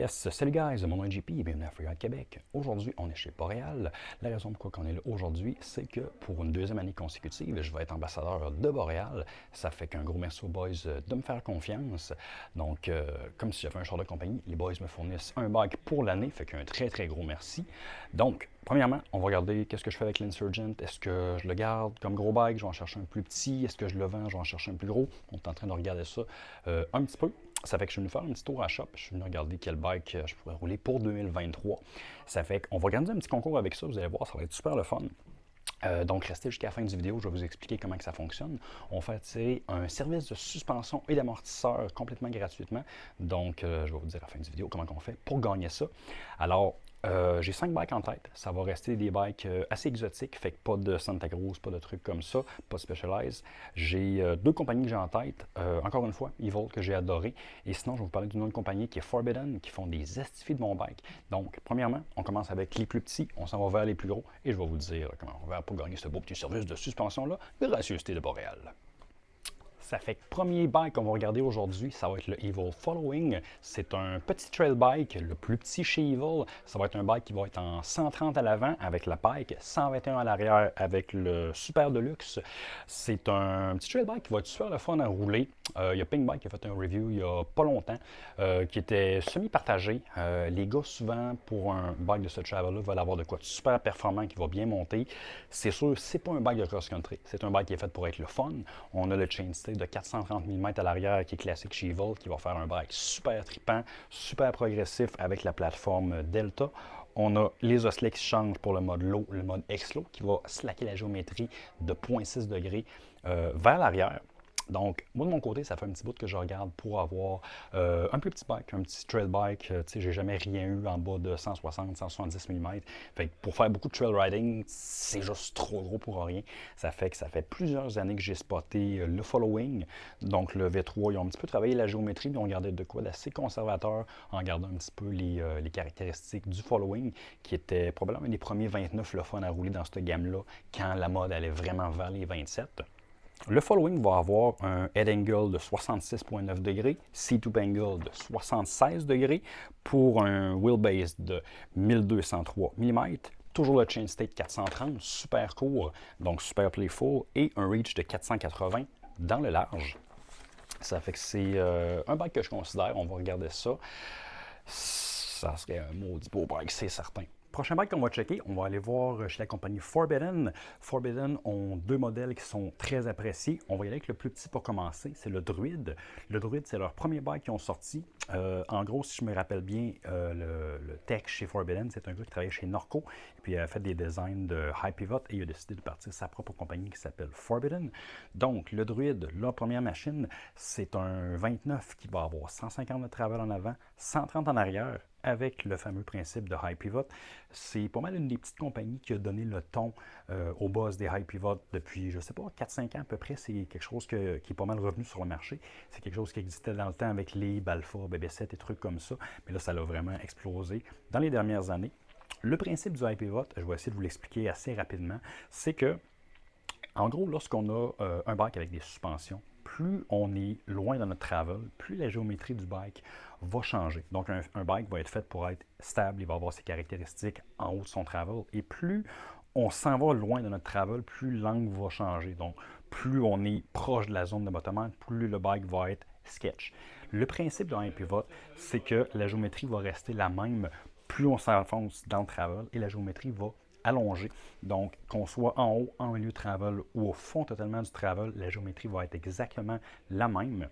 Yes, salut guys, mon nom est JP et bienvenue à Freeride Québec. Aujourd'hui, on est chez Boréal. La raison pourquoi on est là aujourd'hui, c'est que pour une deuxième année consécutive, je vais être ambassadeur de Boréal. Ça fait qu'un gros merci aux boys de me faire confiance. Donc, euh, comme si j'avais un char de compagnie, les boys me fournissent un bike pour l'année, fait qu'un très très gros merci. Donc, premièrement, on va regarder qu'est-ce que je fais avec l'Insurgent. Est-ce que je le garde comme gros bike, je vais en chercher un plus petit? Est-ce que je le vends, je vais en chercher un plus gros? On est en train de regarder ça euh, un petit peu. Ça fait que je suis venu faire un petit tour à shop. Je suis venu regarder quel bike euh, je pourrais rouler pour 2023. Ça fait qu'on va organiser un petit concours avec ça. Vous allez voir, ça va être super le fun. Euh, donc, restez jusqu'à la fin du vidéo, je vais vous expliquer comment que ça fonctionne. On fait tirer un service de suspension et d'amortisseur complètement gratuitement. Donc, euh, je vais vous dire à la fin du vidéo comment on fait pour gagner ça. Alors, euh, j'ai cinq bikes en tête. Ça va rester des bikes euh, assez exotiques, fait que pas de Santa Cruz, pas de trucs comme ça, pas de Specialized. J'ai euh, deux compagnies que j'ai en tête. encore une fois, Evil que j'ai adoré. Et sinon, je vais vous parler d'une autre compagnie qui est Forbidden, qui font des estifs de mon bike. Donc, premièrement, on commence avec les plus petits, on s'en va vers les plus gros, et je vais vous dire comment on va pour gagner ce beau petit service de suspension-là, gracieuseté de Boréal. Ça fait que premier bike qu'on va regarder aujourd'hui, ça va être le Evil Following. C'est un petit trail bike, le plus petit chez Evil. Ça va être un bike qui va être en 130 à l'avant avec la Pike, 121 à l'arrière avec le Super Deluxe. C'est un petit trail bike qui va être super le fun à rouler. Euh, il y a Pink Bike qui a fait un review il y a pas longtemps euh, qui était semi-partagé. Euh, les gars, souvent, pour un bike de ce travel-là, veulent avoir de quoi de super performant qui va bien monter. C'est sûr, c'est pas un bike de cross-country. C'est un bike qui est fait pour être le fun. On a le chainstay de 430 mm à l'arrière qui est classique chez qui va faire un bike super tripant, super progressif avec la plateforme Delta. On a les osselets qui changent pour le mode low, le mode X-Low, qui va slacker la géométrie de 0.6 degrés euh, vers l'arrière. Donc, moi, de mon côté, ça fait un petit bout que je regarde pour avoir euh, un plus petit bike, un petit trail bike. Euh, tu sais, j'ai jamais rien eu en bas de 160, 170 mm. Fait que pour faire beaucoup de trail riding, c'est juste trop gros pour rien. Ça fait que ça fait plusieurs années que j'ai spoté euh, le following. Donc, le V3, ils ont un petit peu travaillé la géométrie, mais on gardait de quoi d'assez conservateur en gardant un petit peu les, caractéristiques du following, qui était probablement un des premiers 29 le à rouler dans cette gamme-là, quand la mode allait vraiment vers les 27. Le following va avoir un head angle de 66,9 degrés, seat up angle de 76 degrés pour un wheelbase de 1203 mm. Toujours le chain state 430, super court, donc super playful, et un reach de 480 dans le large. Ça fait que c'est euh, un bike que je considère, on va regarder ça. Ça serait un maudit beau bike, c'est certain. Prochain bike qu'on va checker, on va aller voir chez la compagnie Forbidden. Forbidden ont deux modèles qui sont très appréciés. On va y aller avec le plus petit pour commencer, c'est le Druid. Le Druid, c'est leur premier bike qu'ils ont sorti. Euh, en gros, si je me rappelle bien, euh, le, tech chez Forbidden, c'est un gars qui travaillait chez Norco, et puis il a fait des designs de High Pivot, et il a décidé de partir sa propre compagnie qui s'appelle Forbidden. Donc, le Druid, leur première machine, c'est un 29 qui va avoir 150 de travel en avant, 130 en arrière, avec le fameux principe de High Pivot. C'est pas mal une des petites compagnies qui a donné le ton euh, au boss des High Pivot depuis, je sais pas, 4-5 ans à peu près. C'est quelque chose qui est pas mal revenu sur le marché. C'est quelque chose qui existait dans le temps avec les Balfa, BB7 et trucs comme ça. Mais là, ça l'a vraiment explosé dans les dernières années. Le principe du Pivot, je vais essayer de vous l'expliquer assez rapidement, c'est que, en gros, lorsqu'on a euh, un bike avec des suspensions, plus on est loin dans notre travel, plus la géométrie du bike va changer. Donc, un, bike va être fait pour être stable, il va avoir ses caractéristiques en haut de son travel. Et plus on s'en va loin de notre travel, plus l'angle va changer. Donc, plus on est proche de la zone de bottomement, plus le bike va être sketch. Le principe d'un pivot, c'est que la géométrie va rester la même plus on s'enfonce dans le travel et la géométrie va allongé. Donc, qu'on soit en haut, en milieu de travel ou au fond totalement du travel, la géométrie va être exactement la même.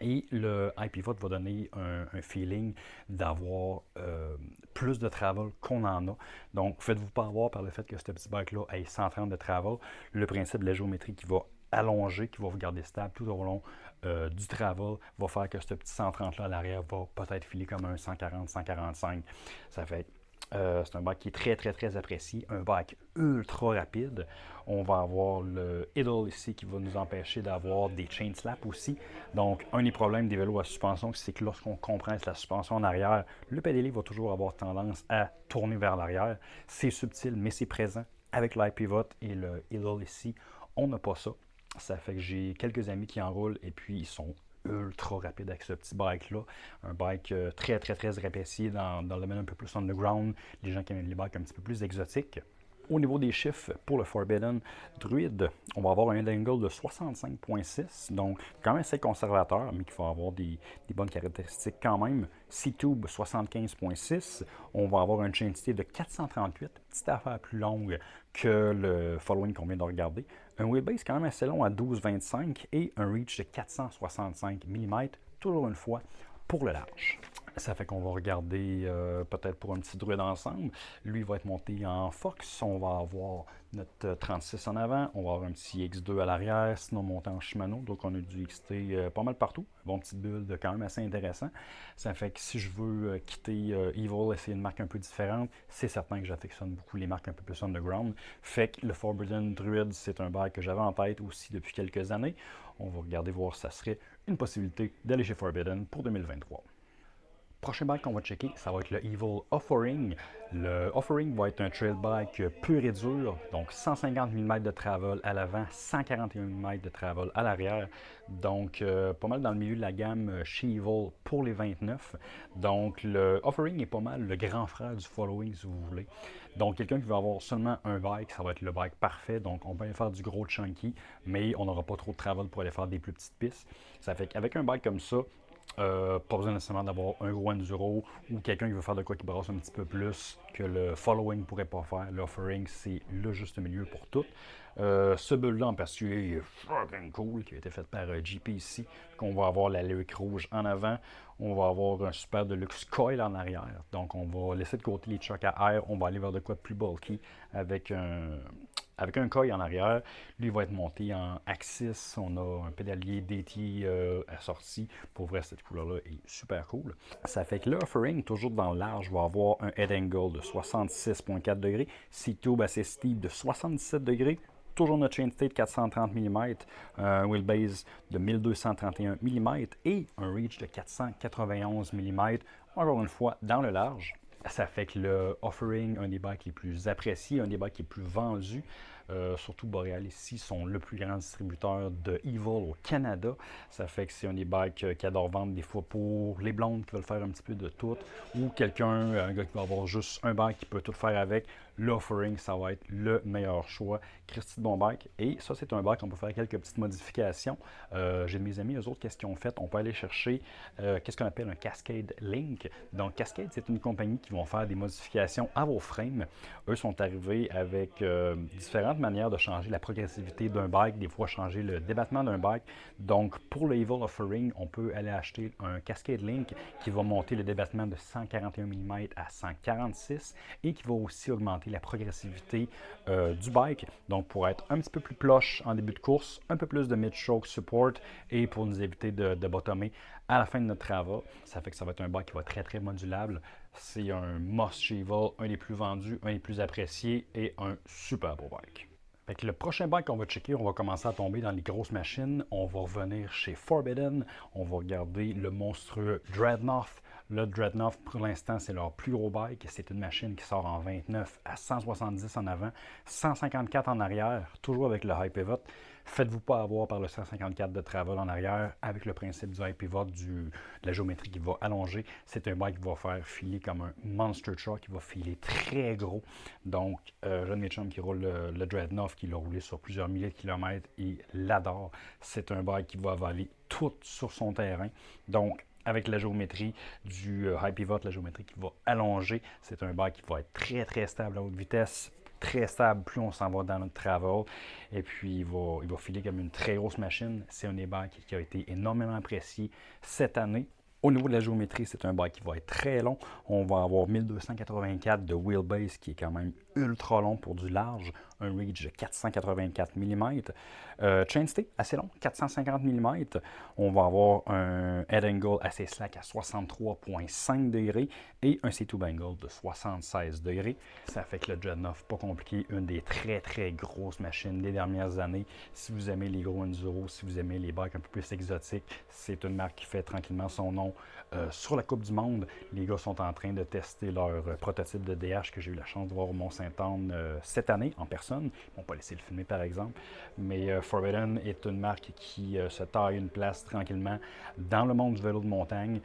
Et le iPivot va donner un, feeling d'avoir euh, plus de travel qu'on en a. Donc, faites-vous pas avoir par le fait que ce petit bike-là ait 130 de travel. Le principe de la géométrie qui va allonger, qui va vous garder stable tout au long euh, du travel, va faire que ce petit 130-là à l'arrière va peut-être filer comme un 140, 145. Ça fait euh, c'est un bike qui est très, très, très apprécié. Un bike ultra rapide. On va avoir le idle ici qui va nous empêcher d'avoir des chain slaps aussi. Donc, un des problèmes des vélos à suspension, c'est que lorsqu'on compresse la suspension en arrière, le pédalier va toujours avoir tendance à tourner vers l'arrière. C'est subtil, mais c'est présent. Avec l'iPivot et le idle ici, on n'a pas ça. Ça fait que j'ai quelques amis qui enroulent et puis ils sont ultra rapide avec ce petit bike-là. Un bike euh, très, très, très apprécié dans, dans le domaine un peu plus underground, les gens qui aiment les bikes un petit peu plus exotiques. Au niveau des chiffres pour le Forbidden Druid, on va avoir un angle de 65.6, donc quand même assez conservateur, mais qui va avoir des, bonnes caractéristiques quand même. C-Tube 75.6, on va avoir un chain state de 438, petite affaire plus longue que le following qu'on vient de regarder. Un wheelbase quand même assez long à 12.25 et un reach de 465 mm, toujours une fois pour le large. Ça fait qu'on va regarder euh, peut-être pour un petit druide ensemble. Lui va être monté en Fox. On va avoir notre 36 en avant. On va avoir un petit X2 à l'arrière, sinon monté en Shimano. Donc on a du XT euh, pas mal partout. Bon petit build quand même assez intéressant. Ça fait que si je veux euh, quitter Evil, essayer une marque un peu différente, c'est certain que j'affectionne beaucoup les marques un peu plus underground. Fait que le Forbidden Druid, c'est un bail que j'avais en tête aussi depuis quelques années. On va regarder voir si ça serait une possibilité d'aller chez Forbidden pour 2023. Prochain bike qu'on va checker, ça va être le Evil Offering. Le Offering va être un trail bike pur et dur, donc 150 mm de travel à l'avant, 141 mm de travel à l'arrière. Donc, euh, pas mal dans le milieu de la gamme chez Evil pour les 29. Donc, le Offering est pas mal le grand frère du Following, si vous voulez. Donc, quelqu'un qui veut avoir seulement un bike, ça va être le bike parfait. Donc, on peut aller faire du gros chunky, mais on n'aura pas trop de travel pour aller faire des plus petites pistes. Ça fait qu'avec un bike comme ça, euh, pas besoin nécessairement d'avoir un gros enduro ou quelqu'un qui veut faire de quoi qui brasse un petit peu plus que le following pourrait pas faire. L'offering, c'est le juste milieu pour tout. Euh, ce build-là en particulier est fucking cool, qui a été fait par euh, GPC, qu'on va avoir la lyric rouge en avant, on va avoir un super deluxe coil en arrière. Donc on va laisser de côté les chocs à air, on va aller vers de quoi plus bulky avec un, avec un coil en arrière. Lui va être monté en Axis. On a un pédalier DT euh, assorti. Pour vrai, cette couleur-là est super cool. Ça fait que l'offering, toujours dans le large, va avoir un head angle de 66.4 degrés, C-tube assez steep de 77 degrés, toujours notre chain state 430 mm, un wheelbase de 1231 mm et un reach de 491 mm, encore une fois dans le large. Ça fait que le offering, un des bikes les plus appréciés, un des bikes les plus vendus, euh, surtout Boreal ici, sont le plus grand distributeur de Evil au Canada. Ça fait que c'est un des bikes euh, qui adore vendre des fois pour les blondes qui veulent faire un petit peu de tout, ou quelqu'un, un gars qui va avoir juste un bike qui peut tout faire avec. L'offering, ça va être le meilleur choix. Christy de bon. Et ça, c'est un bike, on peut faire quelques petites modifications. Euh, j'ai mes amis, eux autres, qu'est-ce qu'ils ont fait? On peut aller chercher qu'est-ce qu'on appelle un Cascade Link. Donc, Cascade, c'est une compagnie qui vont faire des modifications à vos frames. Eux sont arrivés avec différentes manière de changer la progressivité d'un bike, des fois changer le débattement d'un bike. Donc, pour le Evil Offering, on peut aller acheter un Cascade Link qui va monter le débattement de 141 mm à 146 et qui va aussi augmenter la progressivité euh, du bike. Donc, pour être un petit peu plus plush en début de course, un peu plus de mid-stroke support et pour nous éviter de, de bottomer à la fin de notre travail. Ça fait que ça va être un bike qui va être très très modulable. C'est un must Evil, un des plus vendus, un des plus appréciés et un super beau bike le prochain bike qu'on va checker, on va commencer à tomber dans les grosses machines. On va revenir chez Forbidden. On va regarder le monstrueux Dreadnought. Le Dreadnought, pour l'instant, c'est leur plus gros bike. C'est une machine qui sort en 29 à 170 en avant, 154 en arrière, toujours avec le high pivot. Faites-vous pas avoir par le 154 de travel en arrière avec le principe du high pivot, de la géométrie qui va allonger. C'est un bike qui va faire filer comme un monster truck, qui va filer très gros. Donc, euh, John Mitchum qui roule le, Dreadnought, qui l'a roulé sur plusieurs milliers de kilomètres, il l'adore. C'est un bike qui va avaler tout sur son terrain. Donc, avec la géométrie du euh, high pivot, la géométrie qui va allonger. C'est un bike qui va être très très stable à haute vitesse, très stable plus on s'en va dans notre travel. Et puis, il va, il va filer comme une très grosse machine. C'est un des bikes qui a été énormément apprécié cette année. Au niveau de la géométrie, c'est un bike qui va être très long. On va avoir 1284 de wheelbase qui est quand même ultra long pour du large, un reach de 484 mm. Euh, chain stay, assez long, 450 mm. On va avoir un head angle assez slack à 63,5 degrés et un C2 angle de 76 degrés. Ça fait que le Dreadnought, pas compliqué, une des très très grosses machines des dernières années. Si vous aimez les gros enduro, si vous aimez les bikes un peu plus exotiques, c'est une marque qui fait tranquillement son nom euh, sur la Coupe du Monde. Les gars sont en train de tester leur prototype de DH que j'ai eu la chance de voir au Mont-Saint-Anne euh, cette année en personne personne. Ils vont pas laisser le filmer par exemple. Mais Forbidden est une marque qui se taille une place tranquillement dans le monde du vélo de montagne.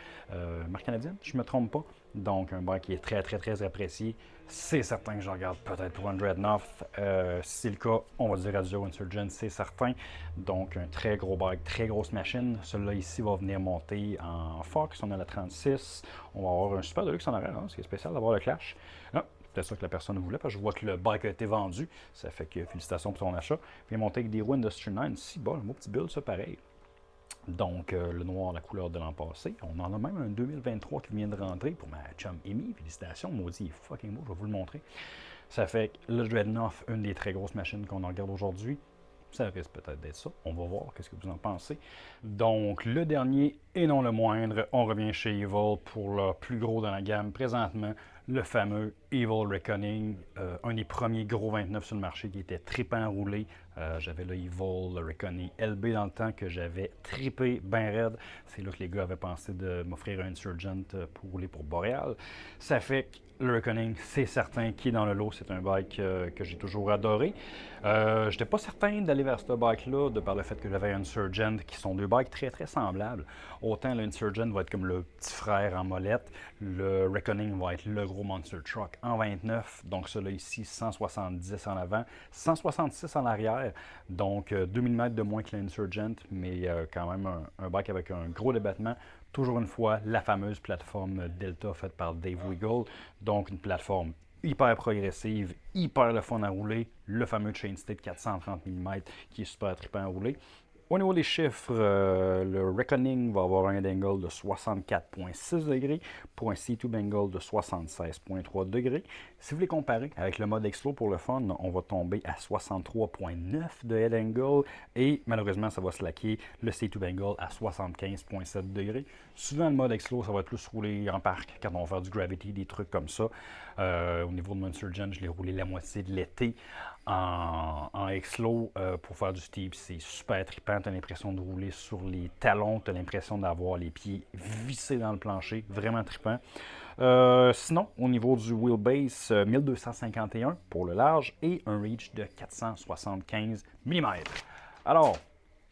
marque canadienne, je me trompe pas. Donc, un bike qui est très, très, très apprécié. C'est certain que je regarde peut-être pour un Dreadnought. Euh, si c'est le cas, on va dire Radio Insurgent, c'est certain. Donc, un très gros bike, très grosse machine. Celui-là ici va venir monter en Fox. On a la 36. On va avoir un super deluxe en arrière. Hein, ce qui est spécial d'avoir le Clash. Ah, c'est ça que la personne voulait, parce que je vois que le bike a été vendu. Ça fait que félicitations pour son achat. Vient monter avec des roues Industry 9. Si, bon, un beau petit build, ça, pareil. Donc, euh, le noir, la couleur de l'an passé. On en a même un 2023 qui vient de rentrer pour ma chum Amy. Félicitations, maudit, fucking beau, je vais vous le montrer. Ça fait que le Dreadnought, une des très grosses machines qu'on regarde aujourd'hui. Ça risque peut-être d'être ça. On va voir qu'est-ce que vous en pensez. Donc, le dernier et non le moindre, on revient chez Evil pour le plus gros dans la gamme présentement, le fameux Evil Reckoning, euh, un des premiers gros 29 sur le marché qui était tripant roulé. Euh, j'avais le Evil, le Reckoning LB dans le temps que j'avais tripé bien raide. C'est là que les gars avaient pensé de m'offrir un Insurgent euh, pour rouler pour Boreal. Ça fait que le Reckoning, c'est certain qui est dans le lot. C'est un bike que j'ai toujours adoré. Je n'étais pas certain d'aller vers ce bike-là, de par le fait que j'avais un Insurgent, qui sont deux bikes très très semblables. Autant l'Insurgent va être comme le petit frère en molette, le Reckoning va être le gros monster truck en 29, donc celui-là ici, 170 en avant, 166 en arrière, donc 2000 euh, mètres de moins que l'Insurgent, mais euh, quand même un, bike avec un gros débattement. Toujours une fois, la fameuse plateforme Delta faite par Dave Wiggle, donc une plateforme hyper progressive, hyper le fun à rouler, le fameux Chain State 430 mm qui est super trippant à rouler. Au niveau des chiffres, euh, le Reckoning va avoir un angle de 64,6 degrés pour un C2 Bengal de 76,3 degrés. Si vous les comparez avec le mode Explo pour le fun, on va tomber à 63,9 de head angle et malheureusement, ça va slacker le C2 Bengal à 75,7 degrés. Souvent, le mode Explo, ça va être plus roulé en parc quand on va faire du gravity, des trucs comme ça. Euh, au niveau de mon Insurgent, je l'ai roulé la moitié de l'été en, en euh, pour faire du steep. C'est super trippant. Tu as l'impression de rouler sur les talons. Tu as l'impression d'avoir les pieds vissés dans le plancher. Vraiment trippant. Euh, sinon, au niveau du wheelbase, 1251 pour le large et un reach de 475 mm. Alors,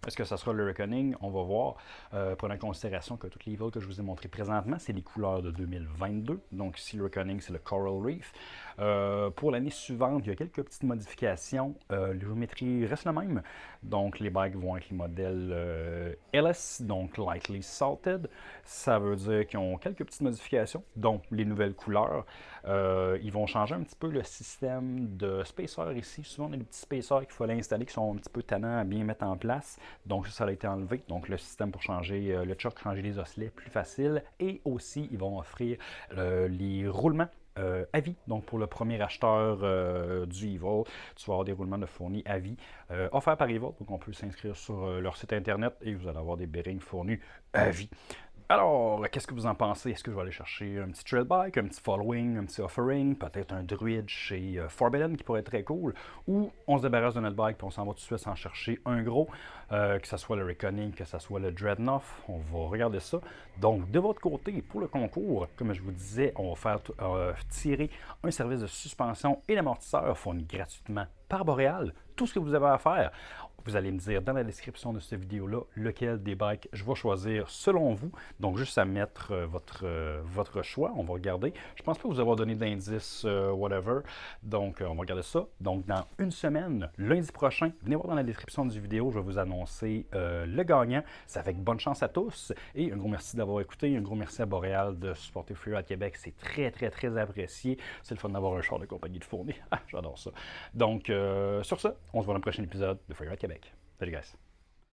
est-ce que ça sera le Reckoning? On va voir. Euh, prenant en considération que toutes les villes que je vous ai montrées présentement, c'est les couleurs de 2022. Donc ici, le Reckoning, c'est le Coral Reef. Euh, pour l'année suivante, il y a quelques petites modifications. Euh, restent la même. Donc les bikes vont être les modèles LS, donc Lightly Salted. Ça veut dire qu'ils ont quelques petites modifications, dont les nouvelles couleurs. ils vont changer un petit peu le système de spacer ici. Souvent, on a des petits spacers qu'il faut installer qui sont un petit peu tannants à bien mettre en place. Donc ça, a été enlevé. Donc le système pour changer euh, le choc, changer les osselets, plus facile. Et aussi, ils vont offrir euh, les roulements euh, à vie. Donc, pour le premier acheteur du Evil, tu vas avoir des roulements de fournis à vie offerts par Evil. Donc, on peut s'inscrire sur leur site internet et vous allez avoir des bearings fournis à vie. Alors, qu'est-ce que vous en pensez? Est-ce que je vais aller chercher un petit trail bike, un petit following, un petit offering, peut-être un druide chez euh, Forbidden qui pourrait être très cool, ou on se débarrasse de notre bike et on s'en va tout de suite sans chercher un gros, euh, que ce soit le Reckoning, que ce soit le Dreadnought, on va regarder ça. Donc, de votre côté, pour le concours, comme je vous disais, on va faire euh, tirer un service de suspension et d'amortisseur fourni gratuitement par Boréal. Tout ce que vous avez à faire, vous allez me dire dans la description de cette vidéo-là lequel des bikes je vais choisir selon vous. Donc, juste à mettre euh, votre, euh, votre choix. On va regarder. Je pense pas vous avoir donné d'indices, euh, whatever. Donc, on va regarder ça. Donc, dans une semaine, lundi prochain, venez voir dans la description du vidéo. Je vais vous annoncer le gagnant. Ça fait bonne chance à tous. Et un gros merci d'avoir écouté. Un gros merci à Boréal de supporter Free Québec. C'est très, très, très apprécié. C'est le fun d'avoir un char de compagnie de fourni. Ah, j'adore ça. Donc, sur ça, on se voit dans le prochain épisode de Free Québec. Salut guys.